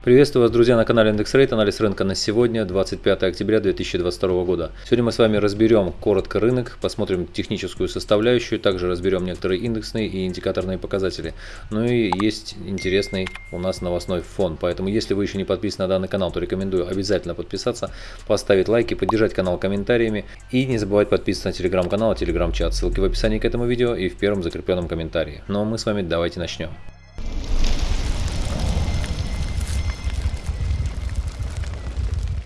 Приветствую вас, друзья, на канале Индекс Рейт. Анализ рынка на сегодня, 25 октября 2022 года. Сегодня мы с вами разберем коротко рынок, посмотрим техническую составляющую, также разберем некоторые индексные и индикаторные показатели. Ну и есть интересный у нас новостной фон. Поэтому, если вы еще не подписаны на данный канал, то рекомендую обязательно подписаться, поставить лайки, поддержать канал комментариями и не забывать подписываться на телеграм-канал и телеграм-чат. Ссылки в описании к этому видео и в первом закрепленном комментарии. Ну а мы с вами давайте начнем.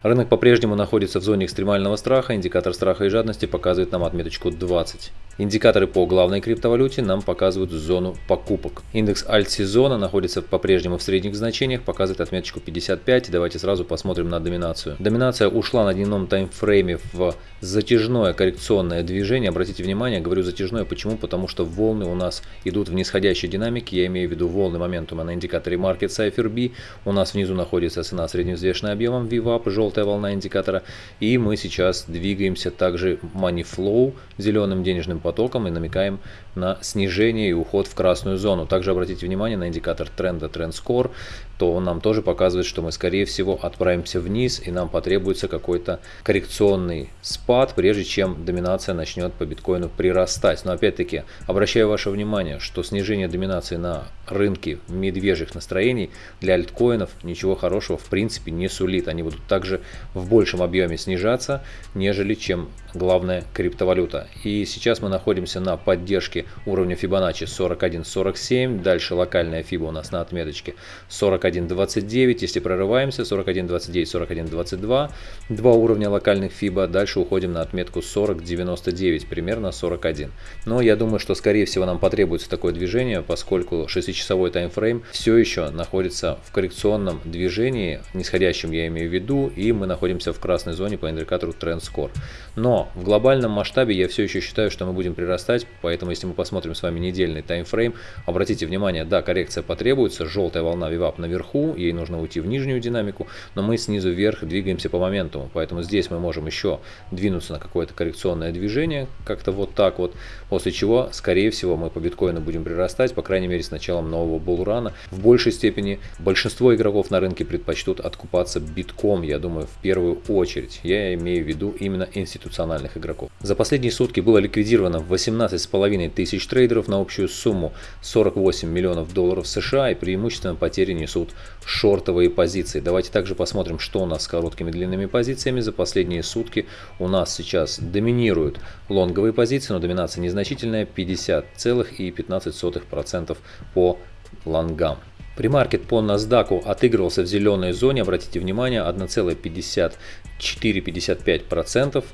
Рынок по-прежнему находится в зоне экстремального страха, индикатор страха и жадности показывает нам отметочку 20. Индикаторы по главной криптовалюте нам показывают зону покупок. Индекс альт-сезона находится по-прежнему в средних значениях, показывает отметочку 55. Давайте сразу посмотрим на доминацию. Доминация ушла на дневном таймфрейме в затяжное коррекционное движение. Обратите внимание, говорю затяжное, почему? Потому что волны у нас идут в нисходящей динамике, я имею в виду волны моментума на индикаторе Market Cypher B. У нас внизу находится цена средневзвешенная объемом VWAP, желтый желтая волна индикатора. И мы сейчас двигаемся также money flow зеленым денежным потоком и намекаем на снижение и уход в красную зону. Также обратите внимание на индикатор тренда Trend Score, то он нам тоже показывает, что мы скорее всего отправимся вниз и нам потребуется какой-то коррекционный спад, прежде чем доминация начнет по биткоину прирастать. Но опять-таки обращаю ваше внимание, что снижение доминации на рынке медвежьих настроений для альткоинов ничего хорошего в принципе не сулит. Они будут также в большем объеме снижаться, нежели чем главная криптовалюта. И сейчас мы находимся на поддержке уровня Fibonacci 41.47, дальше локальная FIBA у нас на отметочке 41.29, если прорываемся 41.29, 41.22, два уровня локальных FIBA, дальше уходим на отметку 40.99, примерно 41. Но я думаю, что скорее всего нам потребуется такое движение, поскольку 6-часовой таймфрейм все еще находится в коррекционном движении, нисходящем я имею в виду, и мы находимся в красной зоне по индикатору Trend Score. Но в глобальном масштабе я все еще считаю, что мы будем прирастать, поэтому если мы посмотрим с вами недельный таймфрейм, обратите внимание, да, коррекция потребуется, желтая волна VWAP наверху, ей нужно уйти в нижнюю динамику, но мы снизу вверх двигаемся по моменту, поэтому здесь мы можем еще двинуться на какое-то коррекционное движение, как-то вот так вот, после чего, скорее всего, мы по биткоину будем прирастать, по крайней мере, с началом нового булрана. В большей степени большинство игроков на рынке предпочтут откупаться битком, я думаю, в первую очередь. Я имею в виду именно институциональных игроков. За последние сутки было ликвидировано 18,5 тысяч трейдеров на общую сумму 48 миллионов долларов США и преимущественно потери несут шортовые позиции. Давайте также посмотрим, что у нас с короткими длинными позициями. За последние сутки у нас сейчас доминируют лонговые позиции, но доминация незначительная 50,15% по лонгам. Примаркет по NASDAQ отыгрывался в зеленой зоне, обратите внимание, 1,54-55%.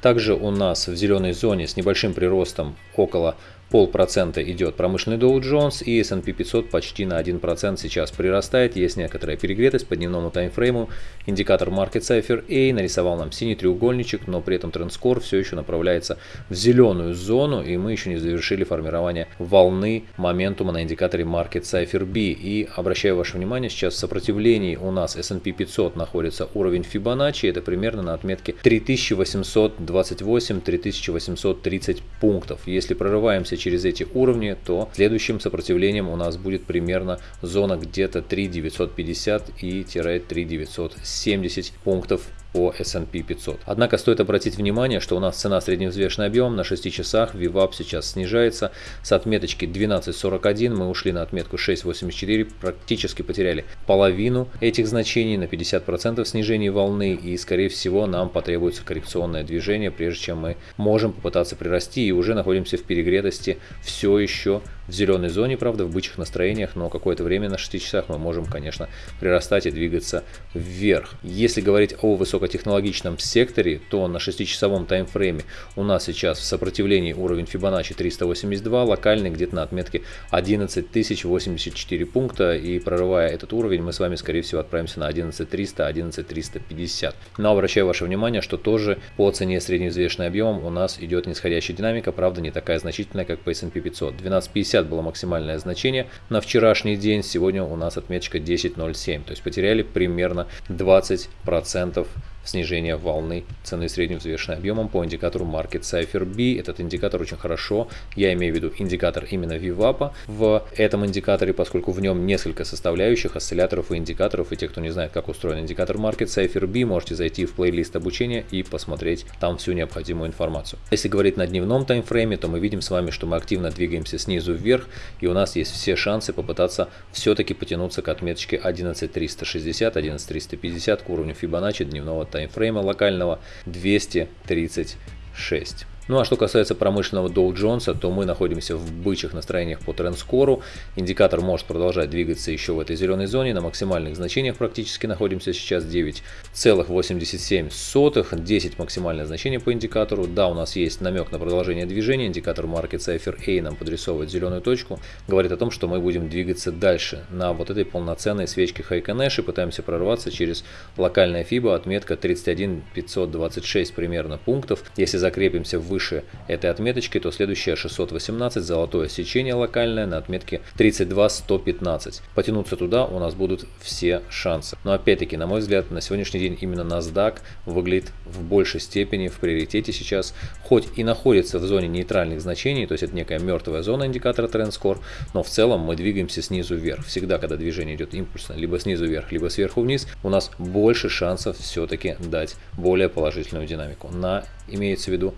Также у нас в зеленой зоне с небольшим приростом около полпроцента идет промышленный Dow Jones и S&P 500 почти на 1% сейчас прирастает. Есть некоторая перегретость по дневному таймфрейму. Индикатор Market Cipher A нарисовал нам синий треугольничек, но при этом трендскор все еще направляется в зеленую зону и мы еще не завершили формирование волны моментума на индикаторе Market Cipher B. И обращаю ваше внимание, сейчас в сопротивлении у нас S&P 500 находится уровень Fibonacci, это примерно на отметке 3828-3830 пунктов. Если прорываемся через эти уровни, то следующим сопротивлением у нас будет примерно зона где-то 3950 и 3970 пунктов по S&P 500. Однако стоит обратить внимание, что у нас цена средневзвешенный объем на 6 часах VWAP сейчас снижается. С отметочки 12.41 мы ушли на отметку 6.84, практически потеряли половину этих значений на 50% снижения волны и скорее всего нам потребуется коррекционное движение, прежде чем мы можем попытаться прирасти и уже находимся в перегретости все еще в зеленой зоне, правда, в бычьих настроениях, но какое-то время на 6 часах мы можем, конечно, прирастать и двигаться вверх. Если говорить о высокотехнологичном секторе, то на 6-часовом таймфрейме у нас сейчас в сопротивлении уровень Fibonacci 382, локальный где-то на отметке 11084 пункта. И прорывая этот уровень, мы с вами, скорее всего, отправимся на 11300, 11350. Но обращаю ваше внимание, что тоже по цене средневзвешенный объем у нас идет нисходящая динамика, правда не такая значительная, как по S&P 500. 1250 было максимальное значение на вчерашний день, сегодня у нас отметочка 10.07, то есть потеряли примерно 20% снижение волны цены средневзвешенной объемом по индикатору Market Cipher B. Этот индикатор очень хорошо, я имею в виду индикатор именно VWAP в этом индикаторе, поскольку в нем несколько составляющих осцилляторов и индикаторов. И те, кто не знает, как устроен индикатор Market Cipher B, можете зайти в плейлист обучения и посмотреть там всю необходимую информацию. Если говорить на дневном таймфрейме, то мы видим с вами, что мы активно двигаемся снизу вверх, и у нас есть все шансы попытаться все-таки потянуться к отметочке 11360, 11350 к уровню Fibonacci дневного таймфрейма локального 236. Ну а что касается промышленного Dow Jones, то мы находимся в бычьих настроениях по трендскору. Индикатор может продолжать двигаться еще в этой зеленой зоне. На максимальных значениях практически находимся сейчас 9,87. 10 максимальное значение по индикатору. Да, у нас есть намек на продолжение движения. Индикатор Market Cipher A нам подрисовывает зеленую точку. Говорит о том, что мы будем двигаться дальше на вот этой полноценной свечке Nash и пытаемся прорваться через локальная FIBA отметка 31526 примерно пунктов. Если закрепимся в выше этой отметочки, то следующая 618, золотое сечение локальное на отметке 32115. Потянуться туда у нас будут все шансы. Но опять-таки, на мой взгляд, на сегодняшний день именно NASDAQ выглядит в большей степени в приоритете сейчас, хоть и находится в зоне нейтральных значений, то есть это некая мертвая зона индикатора TrendScore, но в целом мы двигаемся снизу вверх. Всегда, когда движение идет импульсно, либо снизу вверх, либо сверху вниз, у нас больше шансов все-таки дать более положительную динамику на имеется в виду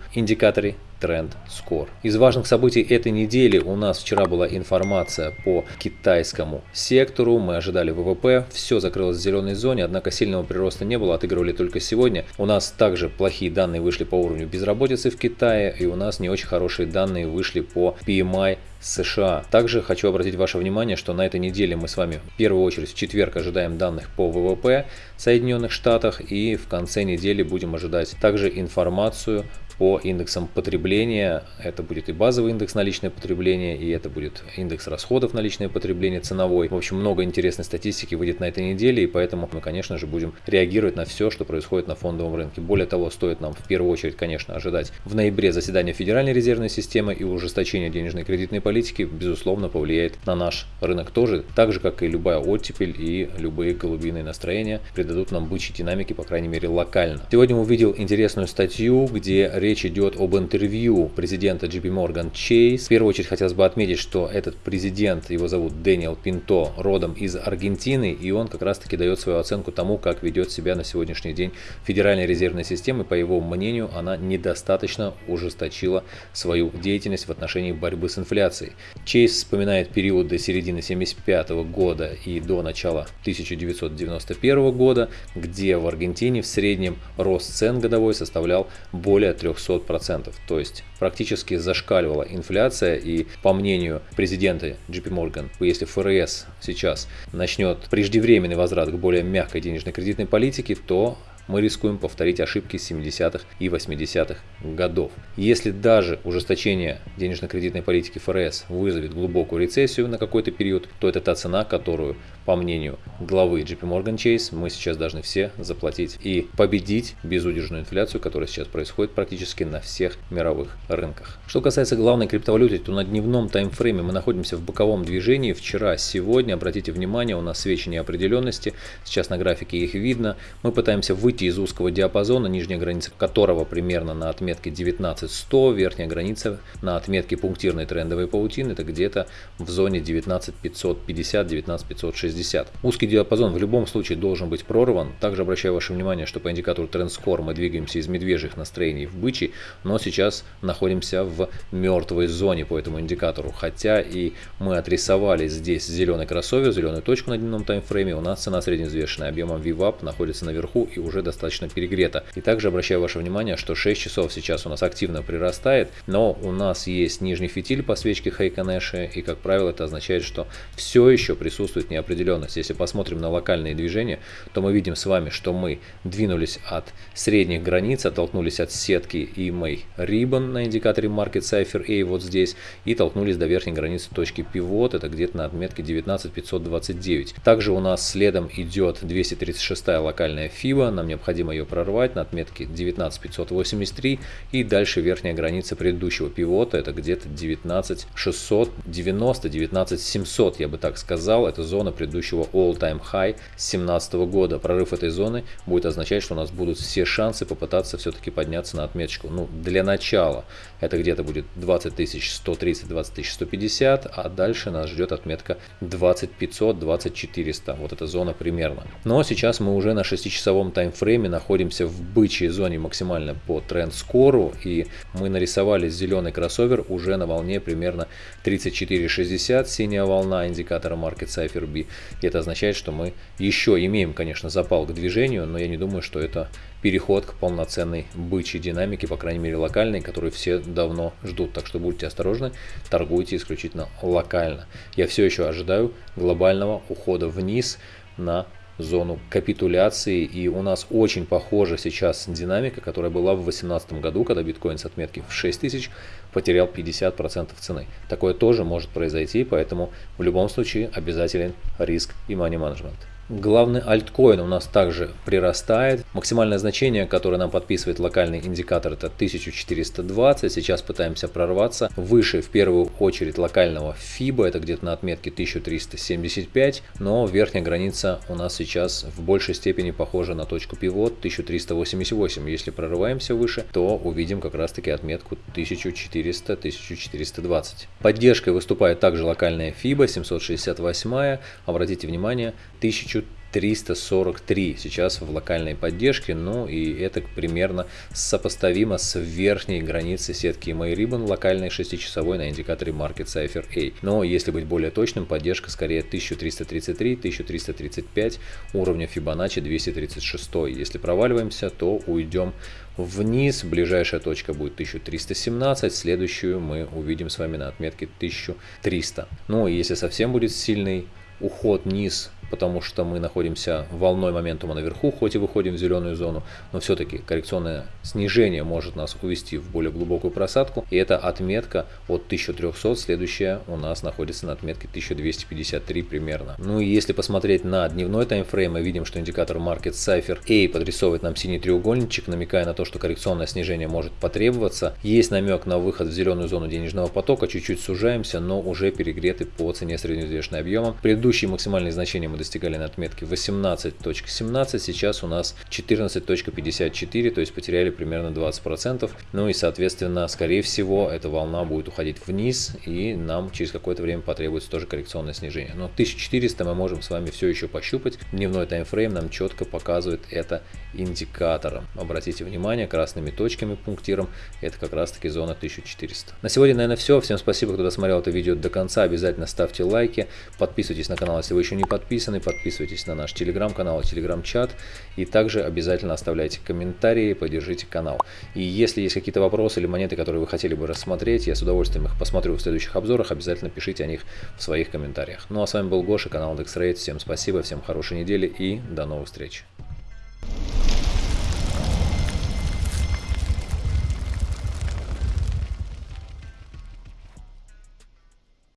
индикаторе Trend Score. Из важных событий этой недели у нас вчера была информация по китайскому сектору. Мы ожидали ВВП, все закрылось в зеленой зоне, однако сильного прироста не было, отыгрывали только сегодня. У нас также плохие данные вышли по уровню безработицы в Китае, и у нас не очень хорошие данные вышли по PMI США. Также хочу обратить ваше внимание, что на этой неделе мы с вами в первую очередь в четверг ожидаем данных по ВВП в Соединенных Штатах и в конце недели будем ожидать также информацию по индексам потребления. Это будет и базовый индекс на личное потребление, и это будет индекс расходов на личное потребление ценовой. В общем, много интересной статистики выйдет на этой неделе, и поэтому мы, конечно же, будем реагировать на все, что происходит на фондовом рынке. Более того, стоит нам в первую очередь, конечно, ожидать в ноябре заседания Федеральной резервной системы и ужесточение денежной кредитной политики, безусловно, повлияет на наш рынок тоже, так же, как и любая оттепель и любые голубиные настроения придадут нам бычьей динамики, по крайней мере, локально. Сегодня увидел интересную статью, где речь идет об интервью президента JP Morgan Chase. В первую очередь хотелось бы отметить, что этот президент, его зовут Дэниел Пинто, родом из Аргентины, и он как раз таки дает свою оценку тому, как ведет себя на сегодняшний день Федеральная резервная система. По его мнению, она недостаточно ужесточила свою деятельность в отношении борьбы с инфляцией. Чейз вспоминает период до середины 1975 года и до начала 1991 года, где в Аргентине в среднем рост цен годовой составлял более 300 200%. То есть практически зашкаливала инфляция и по мнению президента JP Morgan, если ФРС сейчас начнет преждевременный возврат к более мягкой денежной кредитной политике, то мы рискуем повторить ошибки 70-х и 80-х годов. Если даже ужесточение денежно-кредитной политики ФРС вызовет глубокую рецессию на какой-то период, то это та цена, которую, по мнению главы JP Morgan Chase, мы сейчас должны все заплатить и победить безудержную инфляцию, которая сейчас происходит практически на всех мировых рынках. Что касается главной криптовалюты, то на дневном таймфрейме мы находимся в боковом движении. Вчера, сегодня, обратите внимание, у нас свечи неопределенности. Сейчас на графике их видно. Мы пытаемся выйти выйти из узкого диапазона, нижняя граница которого примерно на отметке 19100, верхняя граница на отметке пунктирной трендовой паутины, это где-то в зоне 19550-19560. Узкий диапазон в любом случае должен быть прорван. Также обращаю ваше внимание, что по индикатору TrendScore мы двигаемся из медвежьих настроений в бычий, но сейчас находимся в мертвой зоне по этому индикатору. Хотя и мы отрисовали здесь зеленый кроссовер, зеленую точку на дневном таймфрейме, у нас цена средневзвешенная объемом VWAP находится наверху и уже достаточно перегрета. И также обращаю ваше внимание, что 6 часов сейчас у нас активно прирастает, но у нас есть нижний фитиль по свечке Хейконэши, и как правило это означает, что все еще присутствует неопределенность. Если посмотрим на локальные движения, то мы видим с вами, что мы двинулись от средних границ, оттолкнулись от сетки мой Ribbon на индикаторе Market Cipher A вот здесь, и толкнулись до верхней границы точки пивот, это где-то на отметке 19529. Также у нас следом идет 236 локальная FIBA, нам необходимо ее прорвать на отметке 19583 и дальше верхняя граница предыдущего пивота, это где-то 19690, 19700, я бы так сказал, это зона предыдущего all-time high 2017 года. Прорыв этой зоны будет означать, что у нас будут все шансы попытаться все-таки подняться на отметочку. Ну, для начала это где-то будет 20 130, 20 150, а дальше нас ждет отметка 20 500, 20 400. Вот эта зона примерно. Но сейчас мы уже на 6-часовом таймфрейме находимся в бычьей зоне максимально по тренд-скору. И мы нарисовали зеленый кроссовер уже на волне примерно 34.60, синяя волна индикатора Market Cipher B. И это означает, что мы еще имеем, конечно, запал к движению, но я не думаю, что это переход к полноценной бычьей динамике, по крайней мере локальной, которую все давно ждут. Так что будьте осторожны, торгуйте исключительно локально. Я все еще ожидаю глобального ухода вниз на зону капитуляции. И у нас очень похожа сейчас динамика, которая была в 2018 году, когда биткоин с отметки в 6000 потерял 50% цены. Такое тоже может произойти, поэтому в любом случае обязателен риск и money management. Главный альткоин у нас также прирастает. Максимальное значение, которое нам подписывает локальный индикатор, это 1420. Сейчас пытаемся прорваться выше, в первую очередь, локального FIBA. Это где-то на отметке 1375. Но верхняя граница у нас сейчас в большей степени похожа на точку пивот 1388. Если прорываемся выше, то увидим как раз таки отметку 1400-1420. Поддержкой выступает также локальная FIBA 768. Обратите внимание, 1000 343 сейчас в локальной поддержке, ну и это примерно сопоставимо с верхней границей сетки MyRibbon локальной 6-часовой на индикаторе Market Cipher A. Но если быть более точным, поддержка скорее 1333-1335 уровня Fibonacci 236. Если проваливаемся, то уйдем вниз. Ближайшая точка будет 1317, следующую мы увидим с вами на отметке 1300. Ну и если совсем будет сильный уход вниз потому что мы находимся волной моментума наверху, хоть и выходим в зеленую зону, но все-таки коррекционное снижение может нас увести в более глубокую просадку. И эта отметка от 1300, следующая у нас находится на отметке 1253 примерно. Ну и если посмотреть на дневной таймфрейм, мы видим, что индикатор Market Cipher A подрисовывает нам синий треугольничек, намекая на то, что коррекционное снижение может потребоваться. Есть намек на выход в зеленую зону денежного потока, чуть-чуть сужаемся, но уже перегреты по цене средневзвешенной объемом. Предыдущие максимальные значения мы достигали на отметке 18.17, сейчас у нас 14.54, то есть потеряли примерно 20%. Ну и соответственно, скорее всего, эта волна будет уходить вниз и нам через какое-то время потребуется тоже коррекционное снижение. Но 1400 мы можем с вами все еще пощупать. Дневной таймфрейм нам четко показывает это индикатором. Обратите внимание, красными точками пунктиром, это как раз таки зона 1400. На сегодня, наверное, все. Всем спасибо, кто досмотрел это видео до конца. Обязательно ставьте лайки, подписывайтесь на канал, если вы еще не подписаны подписаны, подписывайтесь на наш телеграм-канал, телеграм-чат. И также обязательно оставляйте комментарии, поддержите канал. И если есть какие-то вопросы или монеты, которые вы хотели бы рассмотреть, я с удовольствием их посмотрю в следующих обзорах. Обязательно пишите о них в своих комментариях. Ну а с вами был Гоша, канал DexRate. Всем спасибо, всем хорошей недели и до новых встреч.